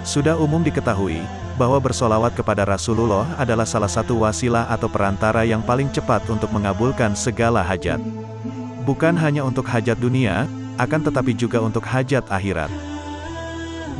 Sudah umum diketahui, bahwa bersolawat kepada Rasulullah adalah salah satu wasilah atau perantara yang paling cepat untuk mengabulkan segala hajat. Bukan hanya untuk hajat dunia, akan tetapi juga untuk hajat akhirat.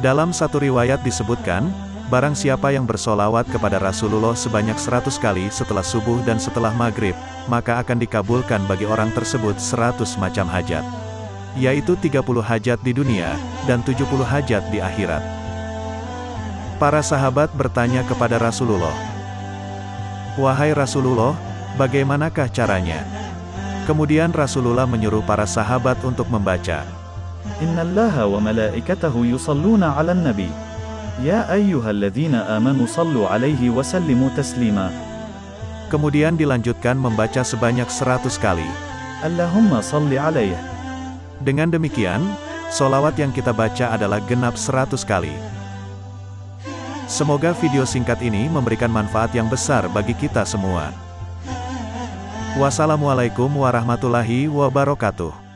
Dalam satu riwayat disebutkan, Barang siapa yang bersolawat kepada Rasulullah sebanyak seratus kali setelah subuh dan setelah maghrib, maka akan dikabulkan bagi orang tersebut seratus macam hajat. Yaitu 30 hajat di dunia, dan 70 hajat di akhirat. Para sahabat bertanya kepada Rasulullah. Wahai Rasulullah, bagaimanakah caranya? Kemudian Rasulullah menyuruh para sahabat untuk membaca. Inna allaha wa malaikatahu yusalluna ala nabi. Ya ayyuhalladzina amanu sallu alaihi wa sallimu taslima. Kemudian dilanjutkan membaca sebanyak seratus kali. Allahumma salli alaih. Dengan demikian, solawat yang kita baca adalah genap seratus kali. Semoga video singkat ini memberikan manfaat yang besar bagi kita semua. Wassalamualaikum warahmatullahi wabarakatuh.